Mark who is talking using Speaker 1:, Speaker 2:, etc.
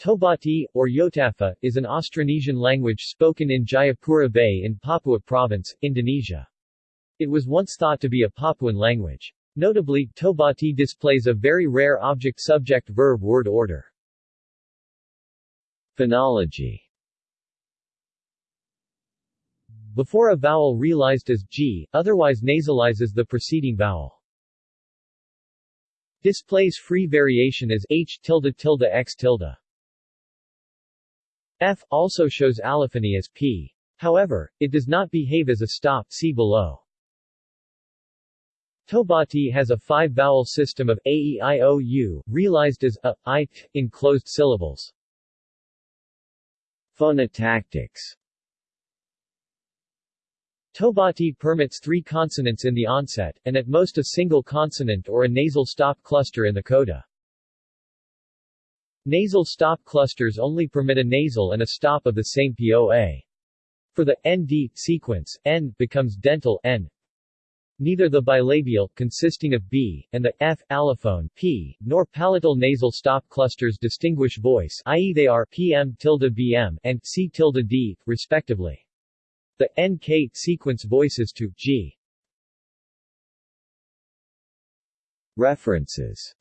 Speaker 1: Tobati, or Yotafa, is an Austronesian language spoken in Jayapura Bay in Papua Province, Indonesia. It was once thought to be a Papuan language. Notably, Tobati displays a very rare object-subject-verb-word order. Phonology Before a vowel realized as g, otherwise nasalizes the preceding vowel. Displays free variation as h tilde tilde x tilde. F also shows allophony as P. However, it does not behave as a stop see below. Tobati has a five-vowel system of a, e, i, o, u, realized as a, i, t, in closed syllables. Phonotactics Tobati permits three consonants in the onset, and at most a single consonant or a nasal stop cluster in the coda. Nasal stop clusters only permit a nasal and a stop of the same POA. For the ND sequence, N becomes dental N. Neither the bilabial, consisting of B, and the F allophone P, nor palatal nasal stop clusters distinguish voice, i.e., they are PM tilde BM and C tilde D, respectively. The NK sequence voices to G. References